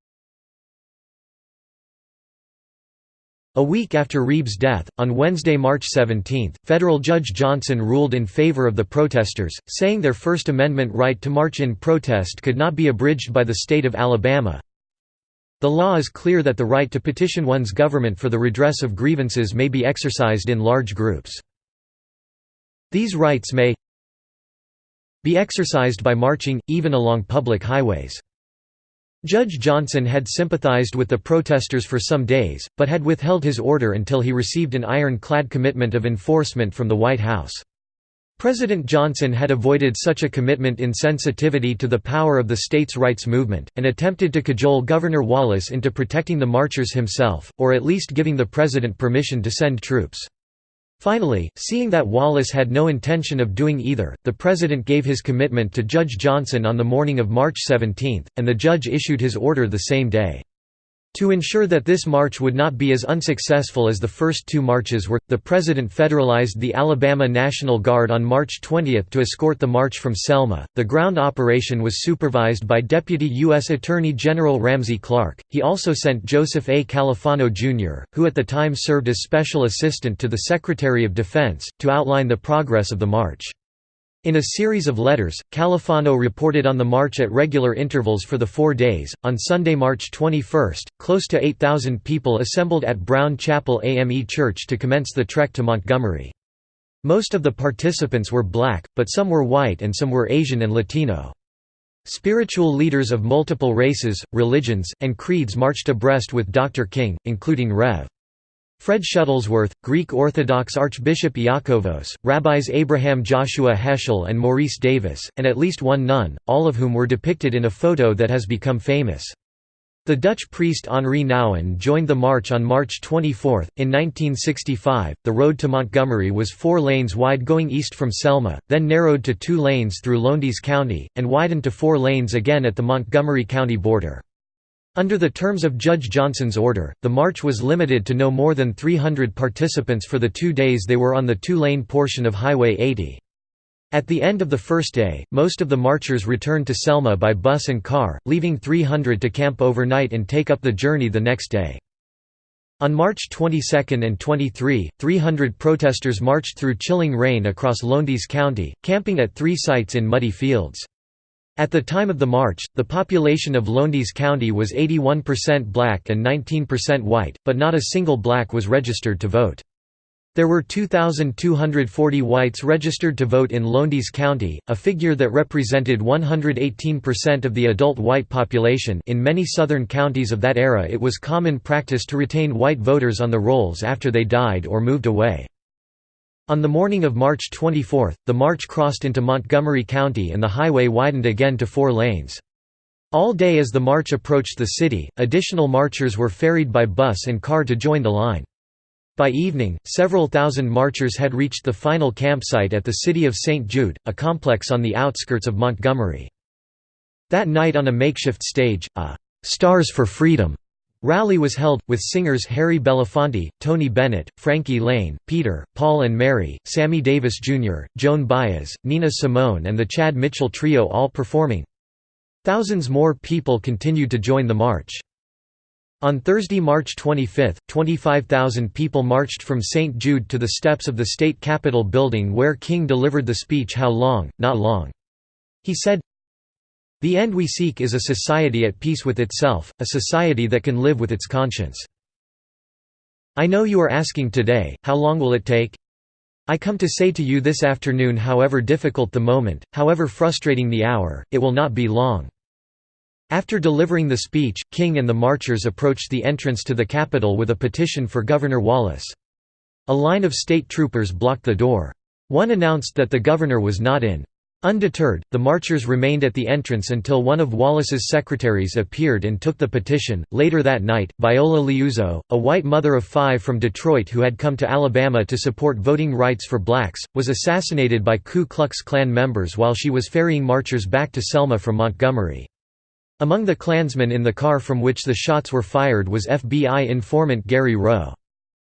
Speaker 1: A week after Reeb's death, on Wednesday, March 17, federal Judge Johnson ruled in favor of the protesters, saying their First Amendment right to march in protest could not be abridged by the state of Alabama. The law is clear that the right to petition one's government for the redress of grievances may be exercised in large groups. These rights may be exercised by marching, even along public highways. Judge Johnson had sympathized with the protesters for some days, but had withheld his order until he received an iron-clad commitment of enforcement from the White House. President Johnson had avoided such a commitment in sensitivity to the power of the states' rights movement, and attempted to cajole Governor Wallace into protecting the marchers himself, or at least giving the president permission to send troops. Finally, seeing that Wallace had no intention of doing either, the President gave his commitment to Judge Johnson on the morning of March 17, and the judge issued his order the same day. To ensure that this march would not be as unsuccessful as the first two marches were, the President federalized the Alabama National Guard on March 20 to escort the march from Selma. The ground operation was supervised by Deputy U.S. Attorney General Ramsey Clark. He also sent Joseph A. Califano, Jr., who at the time served as Special Assistant to the Secretary of Defense, to outline the progress of the march. In a series of letters, Califano reported on the march at regular intervals for the four days. On Sunday, March 21, close to 8,000 people assembled at Brown Chapel AME Church to commence the trek to Montgomery. Most of the participants were black, but some were white and some were Asian and Latino. Spiritual leaders of multiple races, religions, and creeds marched abreast with Dr. King, including Rev. Fred Shuttlesworth, Greek Orthodox Archbishop Iakovos, Rabbis Abraham Joshua Heschel and Maurice Davis, and at least one nun, all of whom were depicted in a photo that has become famous. The Dutch priest Henri Nouwen joined the march on March 24. In 1965, the road to Montgomery was four lanes wide going east from Selma, then narrowed to two lanes through Lowndes County, and widened to four lanes again at the Montgomery County border. Under the terms of Judge Johnson's order, the march was limited to no more than 300 participants for the two days they were on the two-lane portion of Highway 80. At the end of the first day, most of the marchers returned to Selma by bus and car, leaving 300 to camp overnight and take up the journey the next day. On March 22 and 23, 300 protesters marched through chilling rain across Lowndes County, camping at three sites in muddy fields. At the time of the march, the population of Lowndes County was 81% black and 19% white, but not a single black was registered to vote. There were 2,240 whites registered to vote in Lowndes County, a figure that represented 118% of the adult white population in many southern counties of that era it was common practice to retain white voters on the rolls after they died or moved away. On the morning of March 24, the march crossed into Montgomery County and the highway widened again to four lanes. All day as the march approached the city, additional marchers were ferried by bus and car to join the line. By evening, several thousand marchers had reached the final campsite at the city of St. Jude, a complex on the outskirts of Montgomery. That night on a makeshift stage, a «Stars for Freedom» Rally was held, with singers Harry Belafonte, Tony Bennett, Frankie Laine, Peter, Paul and Mary, Sammy Davis Jr., Joan Baez, Nina Simone and the Chad Mitchell Trio all performing. Thousands more people continued to join the march. On Thursday, March 25, 25,000 people marched from St. Jude to the steps of the state capitol building where King delivered the speech How long, not long. He said, The end we seek is a society at peace with itself, a society that can live with its conscience. I know you are asking today, how long will it take? I come to say to you this afternoon however difficult the moment, however frustrating the hour, it will not be long. After delivering the speech, King and the marchers approached the entrance to the Capitol with a petition for Governor Wallace. A line of state troopers blocked the door. One announced that the governor was not in. Undeterred, the marchers remained at the entrance until one of Wallace's secretaries appeared and took the petition. Later that night, Viola Liuzzo, a white mother of five from Detroit who had come to Alabama to support voting rights for blacks, was assassinated by Ku Klux Klan members while she was ferrying marchers back to Selma from Montgomery. Among the Klansmen in the car from which the shots were fired was FBI informant Gary Rowe.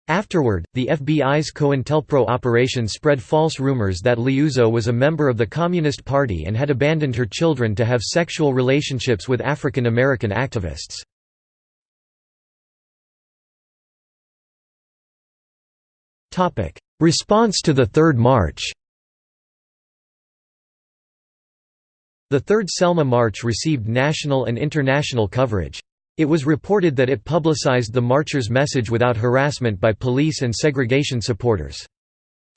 Speaker 1: Afterward, the FBI's COINTELPRO operation spread false rumors that Liuzzo was a member of the Communist Party and had abandoned her children to have sexual relationships with African American activists. Response to the Third March The Third Selma March received national and international coverage. It was reported that it publicized the marchers' message without harassment by police and segregation supporters.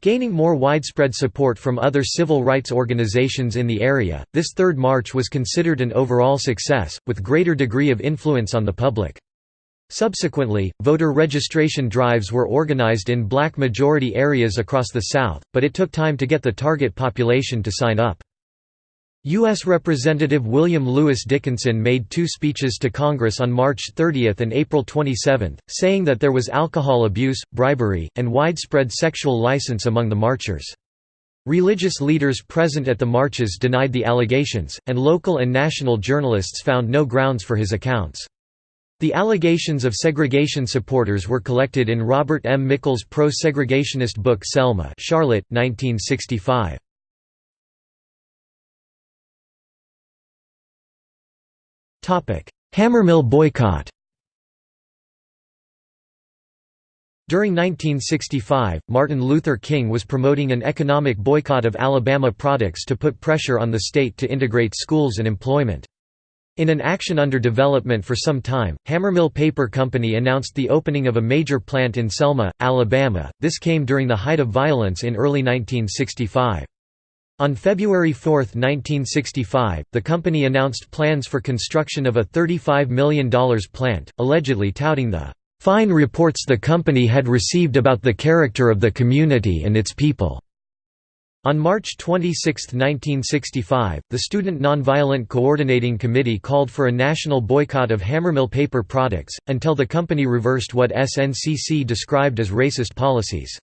Speaker 1: Gaining more widespread support from other civil rights organizations in the area, this Third March was considered an overall success, with greater degree of influence on the public. Subsequently, voter registration drives were organized in black majority areas across the South, but it took time to get the target population to sign up. U.S. Representative William Lewis Dickinson made two speeches to Congress on March 30 and April 27, saying that there was alcohol abuse, bribery, and widespread sexual license among the marchers. Religious leaders present at the marches denied the allegations, and local and national journalists found no grounds for his accounts. The allegations of segregation supporters were collected in Robert M. Mikell's pro-segregationist book Selma Charlotte, 1965. Hammermill boycott During 1965, Martin Luther King was promoting an economic boycott of Alabama products to put pressure on the state to integrate schools and employment. In an action under development for some time, Hammermill Paper Company announced the opening of a major plant in Selma, Alabama. This came during the height of violence in early 1965. On February 4, 1965, the company announced plans for construction of a $35 million plant, allegedly touting the fine reports the company had received about the character of the community and its people. On March 26, 1965, the Student Nonviolent Coordinating Committee called for a national boycott of Hammermill paper products, until the company reversed what SNCC described as racist policies.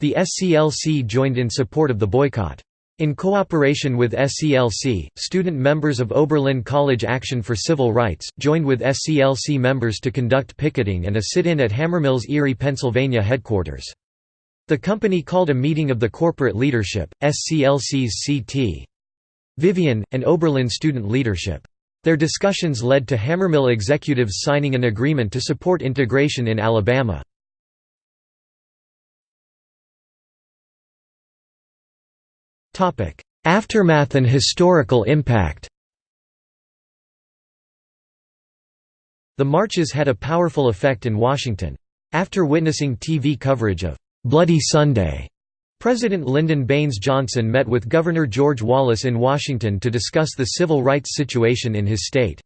Speaker 1: The SCLC joined in support of the boycott. In cooperation with SCLC, student members of Oberlin College Action for Civil Rights, joined with SCLC members to conduct picketing and a sit-in at Hammermill's Erie, Pennsylvania headquarters. The company called a meeting of the corporate leadership, SCLC's C.T. Vivian, and Oberlin student leadership. Their discussions led to Hammermill executives signing an agreement to support integration in Alabama. Aftermath and historical impact The marches had a powerful effect in Washington. After witnessing TV coverage of "'Bloody Sunday' President Lyndon Baines Johnson met with Governor George Wallace in Washington to discuss the civil rights situation in his state.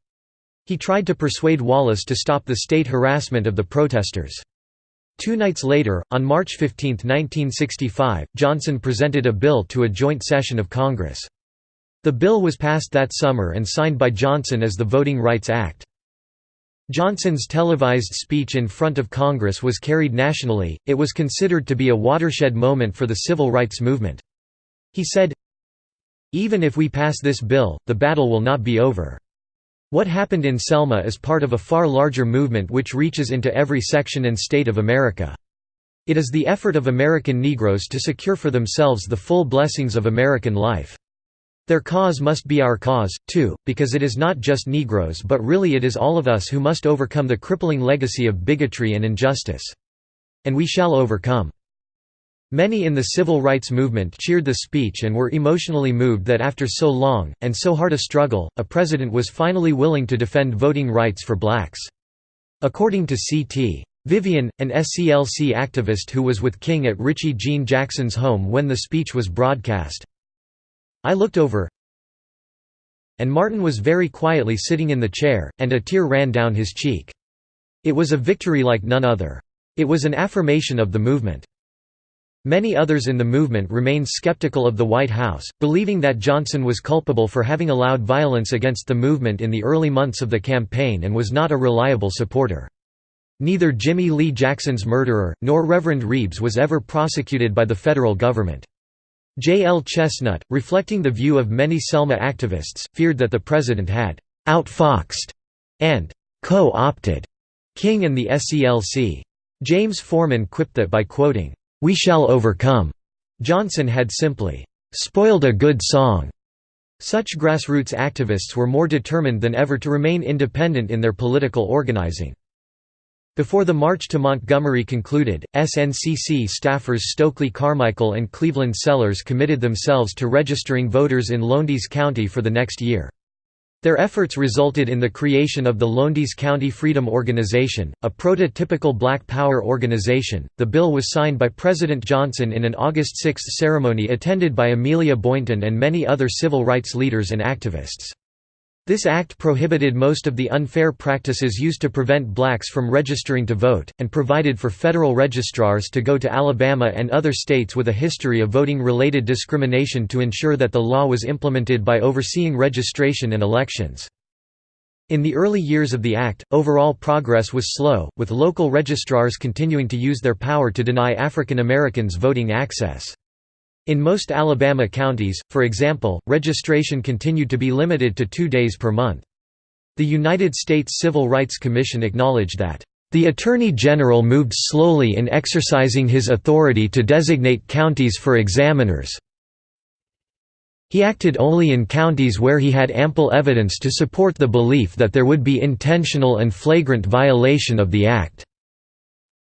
Speaker 1: He tried to persuade Wallace to stop the state harassment of the protesters. Two nights later, on March 15, 1965, Johnson presented a bill to a joint session of Congress. The bill was passed that summer and signed by Johnson as the Voting Rights Act. Johnson's televised speech in front of Congress was carried nationally, it was considered to be a watershed moment for the civil rights movement. He said, Even if we pass this bill, the battle will not be over. What happened in Selma is part of a far larger movement which reaches into every section and state of America. It is the effort of American Negroes to secure for themselves the full blessings of American life. Their cause must be our cause, too, because it is not just Negroes but really it is all of us who must overcome the crippling legacy of bigotry and injustice. And we shall overcome. Many in the civil rights movement cheered the speech and were emotionally moved that after so long, and so hard a struggle, a president was finally willing to defend voting rights for blacks. According to C.T. Vivian, an SCLC activist who was with King at Richie Jean Jackson's home when the speech was broadcast, I looked over and Martin was very quietly sitting in the chair, and a tear ran down his cheek. It was a victory like none other. It was an affirmation of the movement. Many others in the movement remained skeptical of the White House, believing that Johnson was culpable for having allowed violence against the movement in the early months of the campaign and was not a reliable supporter. Neither Jimmie Lee Jackson's murderer, nor Reverend Reebs was ever prosecuted by the federal government. J. L. Chestnut, reflecting the view of many Selma activists, feared that the president had «outfoxed» and «co-opted» King and the SCLC. James Forman quipped that by quoting, "'We shall overcome' Johnson had simply «spoiled a good song'. Such grassroots activists were more determined than ever to remain independent in their political organizing. Before the march to Montgomery concluded, SNCC staffers Stokely Carmichael and Cleveland Sellers committed themselves to registering voters in Lowndes County for the next year. Their efforts resulted in the creation of the Lowndes County Freedom Organization, a prototypical black power organization. The bill was signed by President Johnson in an August 6 ceremony attended by Amelia Boynton and many other civil rights leaders and activists. This act prohibited most of the unfair practices used to prevent blacks from registering to vote, and provided for federal registrars to go to Alabama and other states with a history of voting-related discrimination to ensure that the law was implemented by overseeing registration and elections. In the early years of the act, overall progress was slow, with local registrars continuing to use their power to deny African Americans voting access. In most Alabama counties, for example, registration continued to be limited to two days per month. The United States Civil Rights Commission acknowledged that, "...the Attorney General moved slowly in exercising his authority to designate counties for examiners. He acted only in counties where he had ample evidence to support the belief that there would be intentional and flagrant violation of the Act."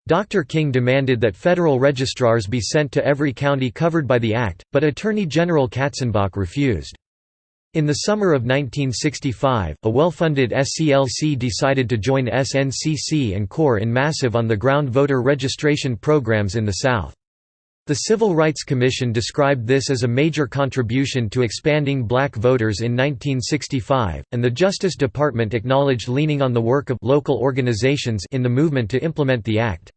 Speaker 1: Dr. King demanded that federal registrars be sent to every county covered by the act, but Attorney General Katzenbach refused. In the summer of 1965, a well-funded SCLC decided to join SNCC and CORE in massive on-the-ground voter registration programs in the South. The Civil Rights Commission described this as a major contribution to expanding black voters in 1965, and the Justice Department acknowledged leaning on the work of local organizations in the movement to implement the act.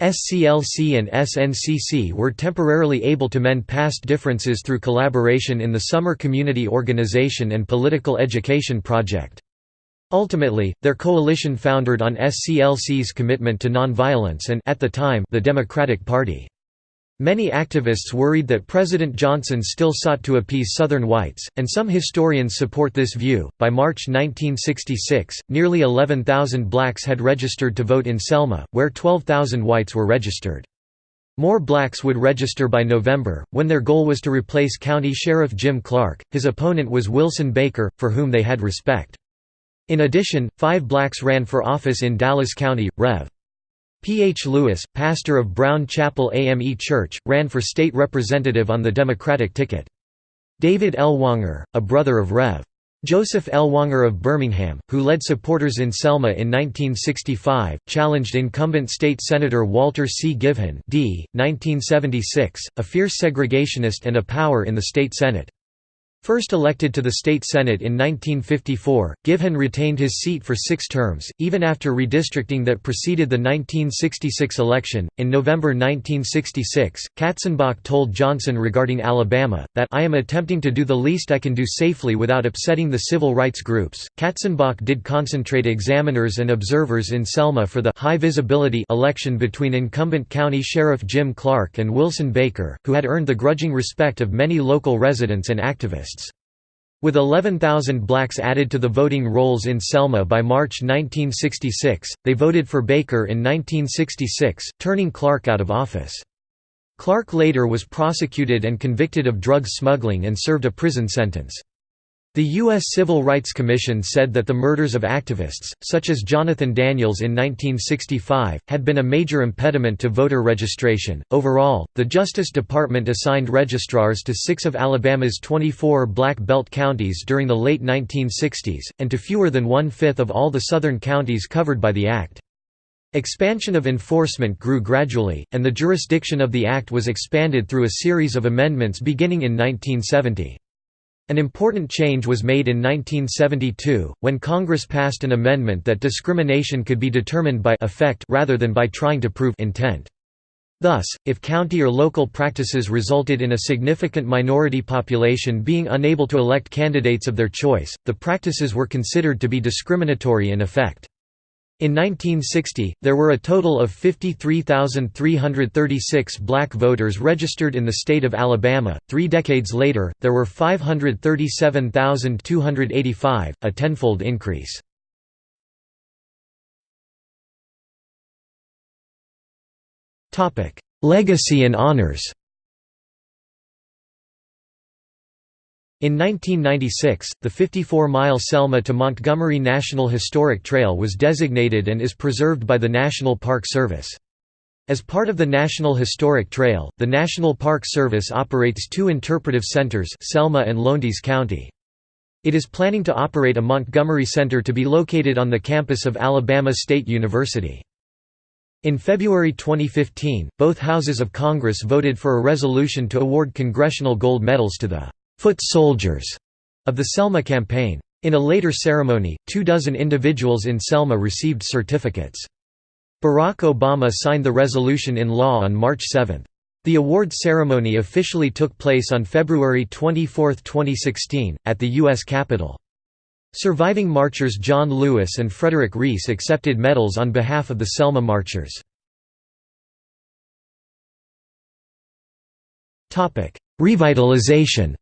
Speaker 1: SCLC and SNCC were temporarily able to mend past differences through collaboration in the Summer Community Organization and Political Education Project. Ultimately, their coalition foundered on SCLC's commitment to nonviolence and at the time, the Democratic Party. Many activists worried that President Johnson still sought to appease Southern whites, and some historians support this view. By March 1966, nearly 11,000 blacks had registered to vote in Selma, where 12,000 whites were registered. More blacks would register by November, when their goal was to replace County Sheriff Jim Clark. His opponent was Wilson Baker, for whom they had respect. In addition, five blacks ran for office in Dallas County. Rev. P. H. Lewis, pastor of Brown Chapel AME Church, ran for state representative on the Democratic ticket. David Ellwanger, a brother of Rev. Joseph Ellwanger of Birmingham, who led supporters in Selma in 1965, challenged incumbent state senator Walter C. Givhan d. 1976, a fierce segregationist and a power in the state Senate. First elected to the state senate in 1954, Givhan retained his seat for six terms, even after redistricting that preceded the 1966 election. In November 1966, Katzenbach told Johnson regarding Alabama, that I am attempting to do the least I can do safely without upsetting the civil rights groups. Katzenbach did concentrate examiners and observers in Selma for the high visibility election between incumbent County Sheriff Jim Clark and Wilson Baker, who had earned the grudging respect of many local residents and activists. With 11,000 blacks added to the voting rolls in Selma by March 1966, they voted for Baker in 1966, turning Clark out of office. Clark later was prosecuted and convicted of drug smuggling and served a prison sentence. The U.S. Civil Rights Commission said that the murders of activists, such as Jonathan Daniels in 1965, had been a major impediment to voter registration. Overall, the Justice Department assigned registrars to six of Alabama's 24 Black Belt counties during the late 1960s, and to fewer than one fifth of all the southern counties covered by the Act. Expansion of enforcement grew gradually, and the jurisdiction of the Act was expanded through a series of amendments beginning in 1970. An important change was made in 1972, when Congress passed an amendment that discrimination could be determined by effect rather than by trying to prove intent. Thus, if county or local practices resulted in a significant minority population being unable to elect candidates of their choice, the practices were considered to be discriminatory in effect. In 1960, there were a total of 53,336 black voters registered in the state of Alabama. Three decades later, there were 537,285, a tenfold increase. Legacy and honors In 1996, the 54-mile Selma to Montgomery National Historic Trail was designated and is preserved by the National Park Service. As part of the National Historic Trail, the National Park Service operates two interpretive centers Selma and Lowndes County. It is planning to operate a Montgomery Center to be located on the campus of Alabama State University. In February 2015, both houses of Congress voted for a resolution to award congressional gold medals to the foot soldiers of the Selma campaign. In a later ceremony, two dozen individuals in Selma received certificates. Barack Obama signed the resolution in law on March 7. The award ceremony officially took place on February 24, 2016, at the U.S. Capitol. Surviving marchers John Lewis and Frederick Reese accepted medals on behalf of the Selma marchers. Revitalization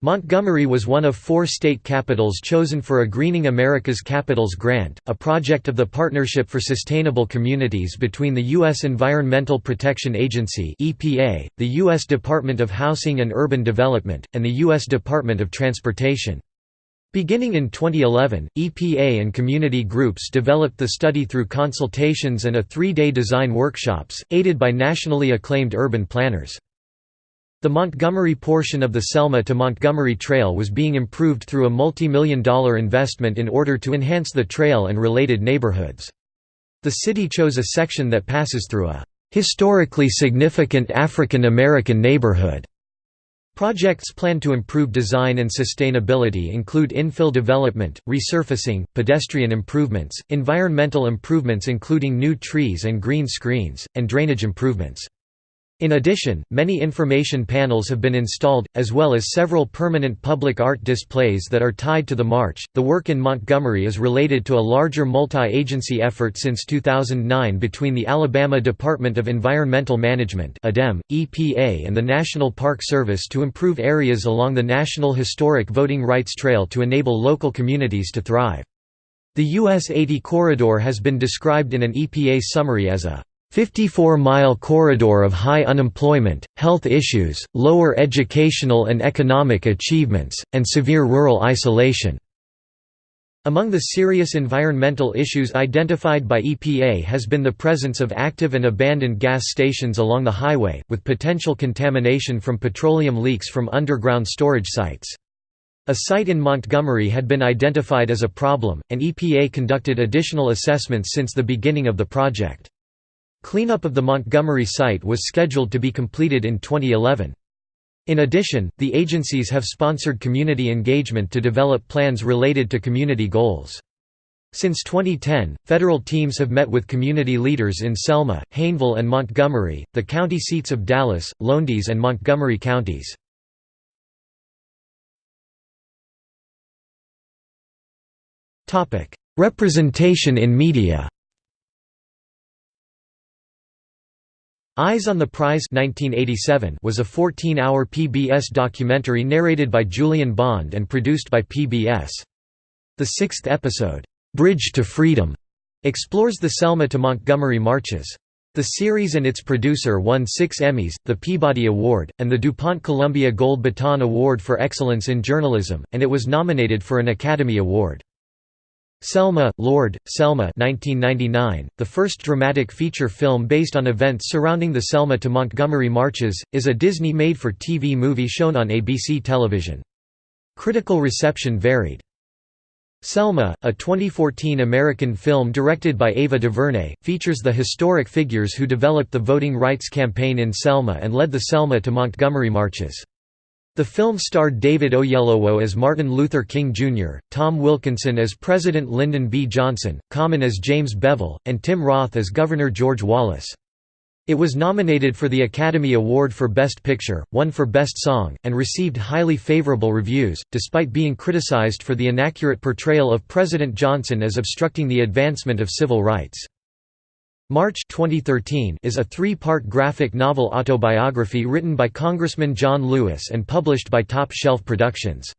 Speaker 1: Montgomery was one of four state capitals chosen for a Greening America's Capitals grant, a project of the Partnership for Sustainable Communities between the U.S. Environmental Protection Agency (EPA), the U.S. Department of Housing and Urban Development, and the U.S. Department of Transportation. Beginning in 2011, EPA and community groups developed the study through consultations and a three-day design workshops, aided by nationally acclaimed urban planners. The Montgomery portion of the Selma to Montgomery Trail was being improved through a multi-million dollar investment in order to enhance the trail and related neighborhoods. The city chose a section that passes through a historically significant African American neighborhood. Projects planned to improve design and sustainability include infill development, resurfacing, pedestrian improvements, environmental improvements including new trees and green screens, and drainage improvements. In addition, many information panels have been installed, as well as several permanent public art displays that are tied to the march. The work in Montgomery is related to a larger multi agency effort since 2009 between the Alabama Department of Environmental Management, EPA, and the National Park Service to improve areas along the National Historic Voting Rights Trail to enable local communities to thrive. The US 80 corridor has been described in an EPA summary as a 54-mile corridor of high unemployment, health issues, lower educational and economic achievements, and severe rural isolation. Among the serious environmental issues identified by EPA has been the presence of active and abandoned gas stations along the highway, with potential contamination from petroleum leaks from underground storage sites. A site in Montgomery had been identified as a problem, and EPA conducted additional assessments since the beginning of the project. Cleanup of the Montgomery site was scheduled to be completed in 2011. In addition, the agencies have sponsored community engagement to develop plans related to community goals. Since 2010, federal teams have met with community leaders in Selma, Hayneville and Montgomery, the county seats of Dallas, Lowndes and Montgomery counties. Representation in media Eyes on the Prize 1987 was a 14-hour PBS documentary narrated by Julian Bond and produced by PBS. The sixth episode, "'Bridge to Freedom' explores the Selma to Montgomery marches. The series and its producer won six Emmys, the Peabody Award, and the DuPont Columbia Gold Baton Award for Excellence in Journalism, and it was nominated for an Academy Award. Selma, Lord, Selma 1999, the first dramatic feature film based on events surrounding the Selma to Montgomery marches, is a Disney made-for-TV movie shown on ABC television. Critical reception varied. Selma, a 2014 American film directed by Ava DuVernay, features the historic figures who developed the voting rights campaign in Selma and led the Selma to Montgomery marches. The film starred David Oyelowo as Martin Luther King Jr., Tom Wilkinson as President Lyndon B. Johnson, Common as James Bevel, and Tim Roth as Governor George Wallace. It was nominated for the Academy Award for Best Picture, won for Best Song, and received highly favorable reviews, despite being criticized for the inaccurate portrayal of President Johnson as obstructing the advancement of civil rights. March 2013 is a three-part graphic novel autobiography written by Congressman John Lewis and published by Top Shelf Productions.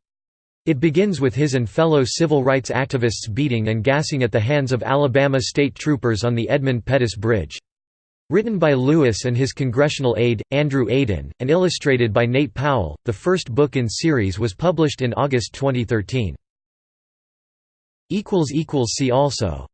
Speaker 1: It begins with his and fellow civil rights activists beating and gassing at the hands of Alabama state troopers on the Edmund Pettus Bridge. Written by Lewis and his congressional aide, Andrew Aydin, and illustrated by Nate Powell, the first book in series was published in August 2013. See also